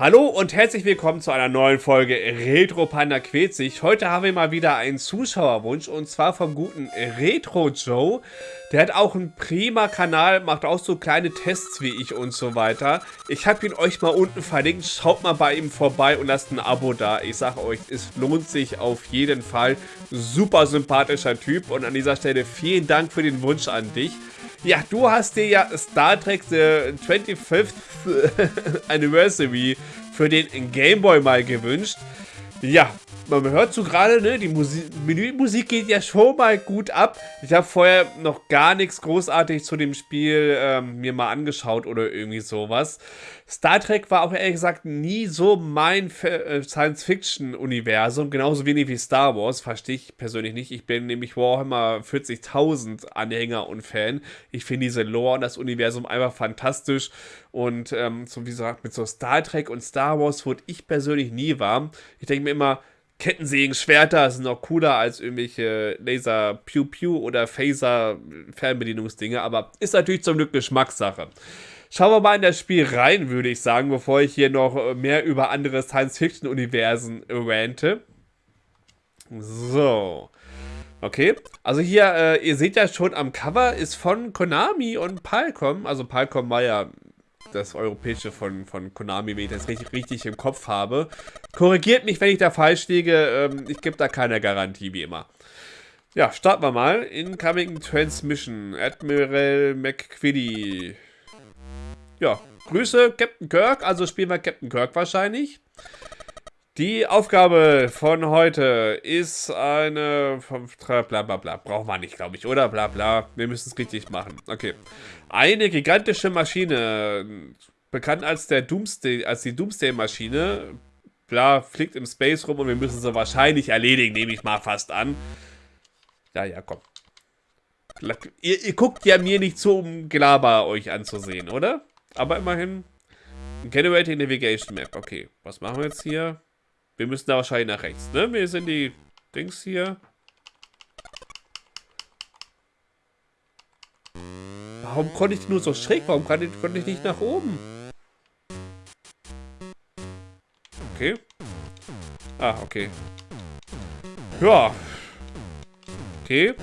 Hallo und herzlich willkommen zu einer neuen Folge Retro Panda quält sich. Heute haben wir mal wieder einen Zuschauerwunsch und zwar vom guten Retro Joe. Der hat auch einen prima Kanal, macht auch so kleine Tests wie ich und so weiter. Ich habe ihn euch mal unten verlinkt, schaut mal bei ihm vorbei und lasst ein Abo da. Ich sage euch, es lohnt sich auf jeden Fall. Super sympathischer Typ und an dieser Stelle vielen Dank für den Wunsch an dich. Ja, du hast dir ja Star Trek The 25th Anniversary für den Game Boy mal gewünscht. Ja, man hört so gerade, ne, die Musik, Menümusik geht ja schon mal gut ab. Ich habe vorher noch gar nichts großartig zu dem Spiel ähm, mir mal angeschaut oder irgendwie sowas. Star Trek war auch ehrlich gesagt nie so mein äh, Science-Fiction-Universum, genauso wenig wie Star Wars, verstehe ich persönlich nicht. Ich bin nämlich Warhammer 40.000 Anhänger und Fan. Ich finde diese Lore und das Universum einfach fantastisch und ähm, so wie gesagt, mit so Star Trek und Star Wars wurde ich persönlich nie warm. Ich denke mir immer, Kettensägen, Schwerter sind noch cooler als irgendwelche Laser Pew Pew oder Phaser Fernbedienungsdinge, aber ist natürlich zum Glück Geschmackssache. Schauen wir mal in das Spiel rein, würde ich sagen, bevor ich hier noch mehr über andere Science-Fiction-Universen rante. So. Okay, also hier, äh, ihr seht ja schon am Cover, ist von Konami und Palcom, also Palcom war ja das Europäische von, von Konami, wenn ich das richtig, richtig im Kopf habe. Korrigiert mich, wenn ich da falsch liege. Ähm, ich gebe da keine Garantie, wie immer. Ja, starten wir mal. Incoming Transmission. Admiral McQuiddy. Ja, Grüße, Captain Kirk. Also spielen wir Captain Kirk wahrscheinlich. Die Aufgabe von heute ist eine... Bla bla bla. Brauchen wir nicht, glaube ich, oder? Bla bla. Wir müssen es richtig machen. Okay. Eine gigantische Maschine, bekannt als, der Doomsday, als die Doomsday-Maschine, bla, fliegt im Space rum und wir müssen sie wahrscheinlich erledigen, nehme ich mal fast an. Ja, ja, komm. Ihr, ihr guckt ja mir nicht zu, um Gelaber euch anzusehen, oder? Aber immerhin. Generating Navigation Map. Okay, was machen wir jetzt hier? Wir müssen da wahrscheinlich nach rechts, ne? Wir sind die Dings hier. Warum konnte ich nur so schräg? Warum konnte ich nicht nach oben? Okay. Ah, okay. Ja. Okay.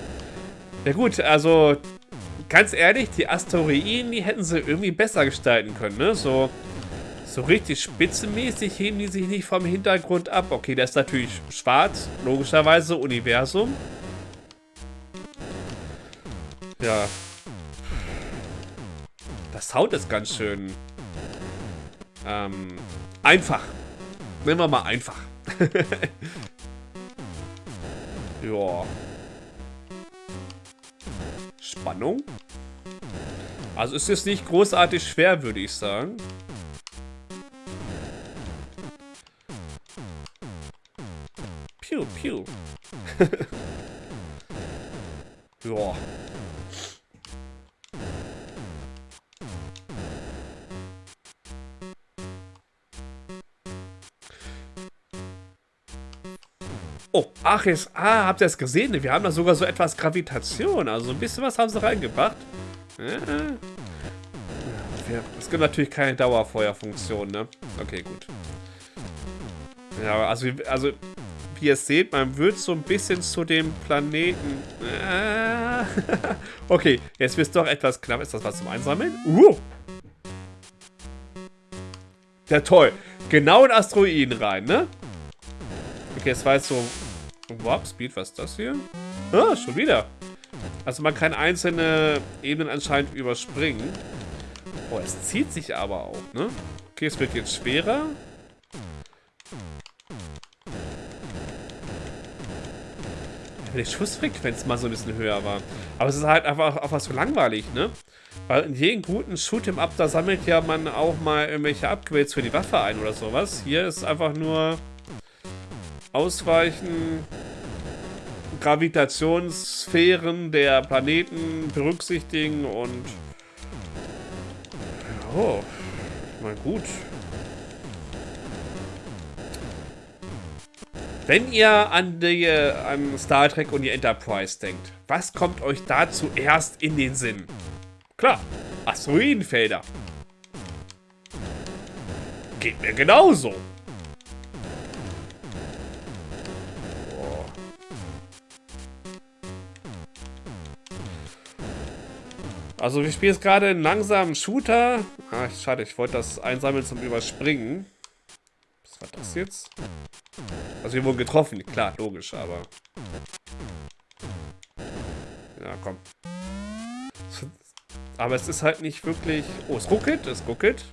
Ja gut, also ganz ehrlich, die Asteroiden, die hätten sie irgendwie besser gestalten können, ne? So so richtig spitzenmäßig heben die sich nicht vom Hintergrund ab. Okay, der ist natürlich schwarz, logischerweise, Universum. Ja. Das Sound ist ganz schön... Ähm, einfach. Nehmen wir mal einfach. ja. Spannung. Also ist es nicht großartig schwer, würde ich sagen. Piu. ja. Oh, ach, jetzt, ah, habt ihr es gesehen? Wir haben da sogar so etwas Gravitation. Also ein bisschen was haben sie reingebracht. Es gibt natürlich keine Dauerfeuerfunktion, ne? Okay, gut. Ja, also, also wie ihr seht, man wird so ein bisschen zu dem Planeten... Äh, okay, jetzt wird es doch etwas knapp. Ist das was zum Einsammeln? Uh! Ja, toll. Genau in Asteroiden rein, ne? Okay, es war jetzt so... Warp Speed, was ist das hier? Ah, schon wieder. Also man kann einzelne Ebenen anscheinend überspringen. Oh, es zieht sich aber auch, ne? Okay, es wird jetzt schwerer. Die Schussfrequenz mal so ein bisschen höher war. Aber es ist halt einfach, einfach so langweilig, ne? Weil in jedem guten Shoot'em-up, da sammelt ja man auch mal irgendwelche Upgrades für die Waffe ein oder sowas. Hier ist einfach nur Ausweichen, Gravitationssphären der Planeten berücksichtigen und... Oh, mal gut. Wenn ihr an, die, an Star Trek und die Enterprise denkt, was kommt euch da zuerst in den Sinn? Klar, Asteroidenfelder. Geht mir genauso. Also wir spielen jetzt gerade einen langsamen Shooter. Ah, schade, ich wollte das einsammeln zum Überspringen. Was war das jetzt? Also wir wurden getroffen, klar, logisch, aber... Ja, komm. Aber es ist halt nicht wirklich... Oh, es ruckelt, es ruckelt.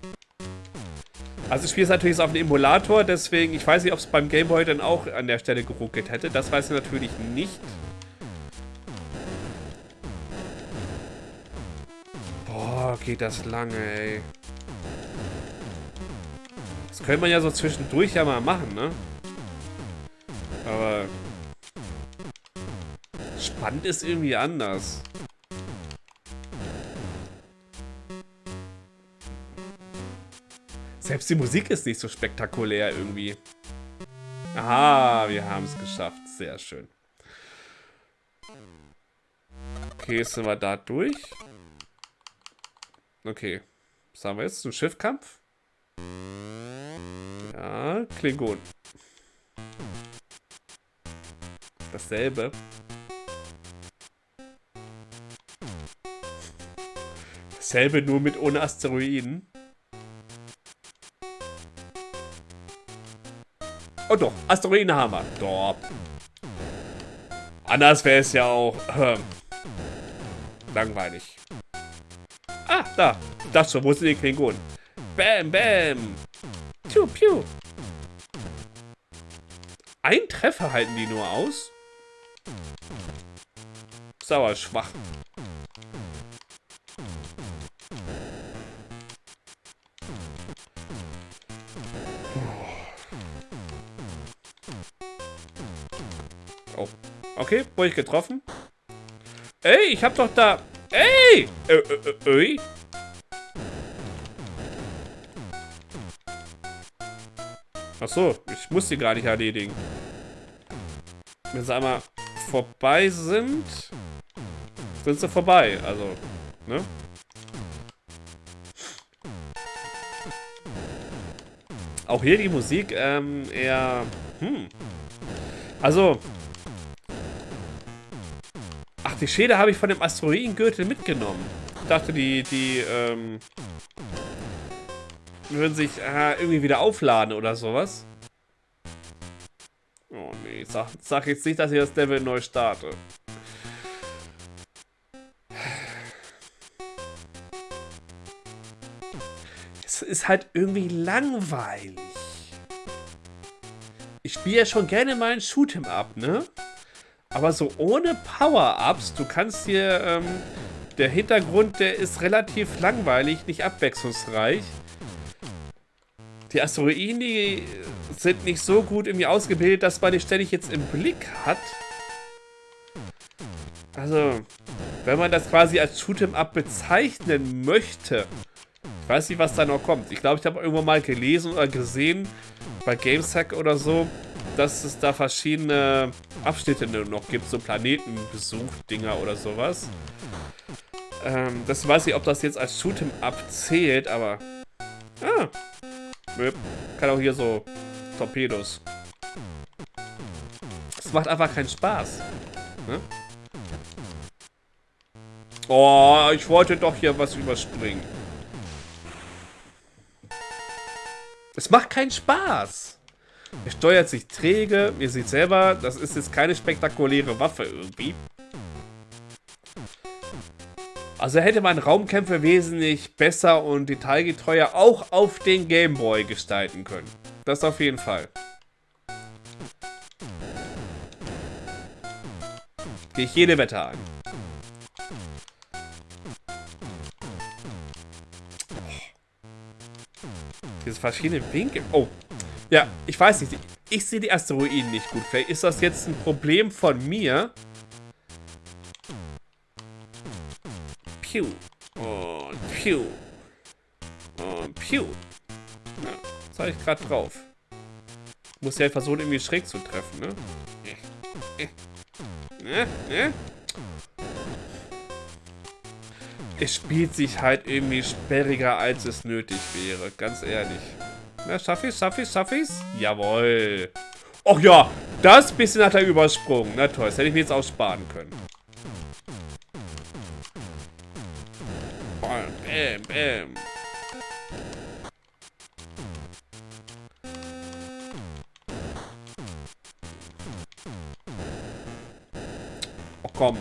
Also ich spiele es natürlich auf dem Emulator, deswegen, ich weiß nicht, ob es beim Gameboy dann auch an der Stelle geruckelt hätte. Das weiß ich natürlich nicht. geht das lange, ey. Das könnte man ja so zwischendurch ja mal machen, ne? Aber... Spannend ist irgendwie anders. Selbst die Musik ist nicht so spektakulär irgendwie. Aha, wir haben es geschafft. Sehr schön. Okay, sind wir da durch. Okay. Was haben wir jetzt? Ein Schiffkampf? Ja, Klingon. Dasselbe. Dasselbe nur mit ohne Asteroiden. Oh doch, Asteroidenhammer. Doch. Anders wäre es ja auch äh, langweilig. Ah, da. Das schon. Wo sind die Klingonen? Bam, bam. Piu, piu. Ein Treffer halten die nur aus? Sauer schwach. Oh. Okay, wurde ich getroffen? Ey, ich hab doch da... Ey! Äh, äh, äh, Achso, ich muss sie gar nicht erledigen. Sie einmal vorbei sind, sind sie vorbei. Also, ne? Auch hier die Musik ähm, eher... Hm. Also, Ach, die Schäde habe ich von dem Asteroidengürtel mitgenommen. Ich dachte, die, die, ähm, würden sich äh, irgendwie wieder aufladen oder sowas. Oh nee, sag, sag jetzt nicht, dass ich das Level neu starte. Es ist halt irgendwie langweilig. Ich spiele ja schon gerne mal ein Shoot'em Up, ne? Aber so ohne Power-Ups, du kannst hier, ähm, der Hintergrund, der ist relativ langweilig, nicht abwechslungsreich. Die Asteroiden, die sind nicht so gut irgendwie ausgebildet, dass man die ständig jetzt im Blick hat. Also, wenn man das quasi als Shoot'em-up bezeichnen möchte, ich weiß nicht, was da noch kommt. Ich glaube, ich habe irgendwann mal gelesen oder gesehen, bei GameSack oder so, dass es da verschiedene Abschnitte noch gibt, so Planetenbesuch-Dinger oder sowas. Ähm, das weiß ich, ob das jetzt als Shoot'em Up zählt, aber... Ah, kann auch hier so Torpedos. Es macht einfach keinen Spaß. Ne? Oh, ich wollte doch hier was überspringen. Es macht keinen Spaß. Er steuert sich träge. Ihr seht selber, das ist jetzt keine spektakuläre Waffe irgendwie. Also hätte man Raumkämpfe wesentlich besser und detailgetreuer auch auf den Gameboy gestalten können. Das auf jeden Fall. Gehe ich jede Wette ein. Diese verschiedenen Winkel. Oh, ja, ich weiß nicht. Ich sehe die Asteroiden nicht gut. Vielleicht ist das jetzt ein Problem von mir. Piu. Und piu. Und piu. Ja, das habe ich gerade drauf. Muss ja versuchen, irgendwie schräg zu treffen, ne? Ne? Ne? Es spielt sich halt irgendwie sperriger, als es nötig wäre. Ganz ehrlich. Na, schaff ich's, schaff ich's, schaff ich's? Jawohl. Och ja, das bisschen hat er übersprungen. Na toll, das hätte ich mir jetzt auch sparen können. Bam, bam. Oh komm.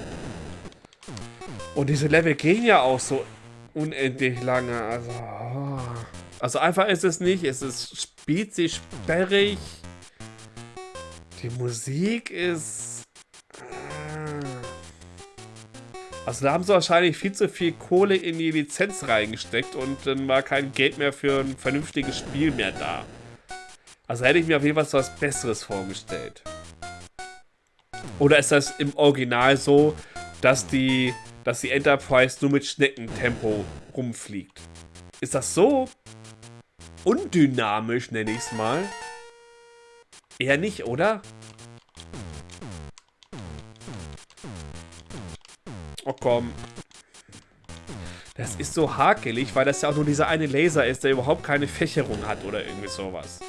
Und diese Level gehen ja auch so unendlich lange. Also, oh. also einfach ist es nicht. Es ist spielt sich sperrig. Die Musik ist... Also da haben sie wahrscheinlich viel zu viel Kohle in die Lizenz reingesteckt und dann war kein Geld mehr für ein vernünftiges Spiel mehr da. Also hätte ich mir auf jeden Fall was Besseres vorgestellt. Oder ist das im Original so, dass die, dass die Enterprise nur mit Schneckentempo rumfliegt? Ist das so undynamisch, nenne ich es mal? Eher nicht, oder? Komm. Das ist so hakelig, weil das ja auch nur dieser eine Laser ist, der überhaupt keine Fächerung hat oder irgendwie sowas.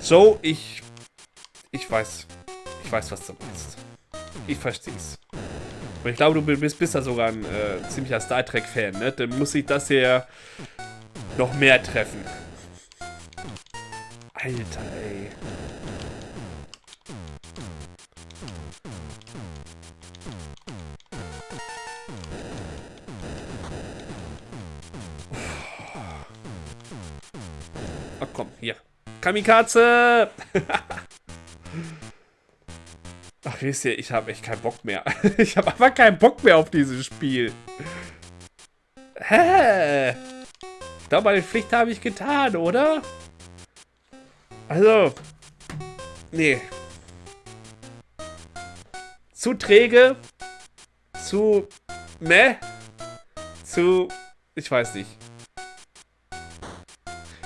So, ich... Ich weiß. Ich weiß, was du meinst. Ich versteh's. Und ich glaube, du bist, bist da sogar ein äh, ziemlicher Star Trek-Fan, ne? Dann muss ich das hier noch mehr treffen. Alter, ey. Komm, hier. Kamikaze! Ach, wisst ihr, ich habe echt keinen Bock mehr. ich habe einfach keinen Bock mehr auf dieses Spiel. Hä? Ich glaube, meine Pflicht habe ich getan, oder? Also, nee. Zu träge, zu meh, zu, ich weiß nicht.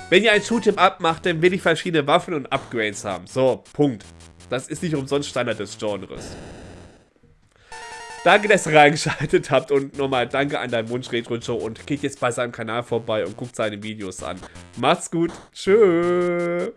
Wenn ihr ein Shoot'em Up macht, dann will ich verschiedene Waffen und Upgrades haben. So, Punkt. Das ist nicht umsonst Standard des Genres. Danke, dass ihr reingeschaltet habt und nochmal danke an deinen Wunsch Retro Show und geht jetzt bei seinem Kanal vorbei und guckt seine Videos an. Macht's gut. Tschüss.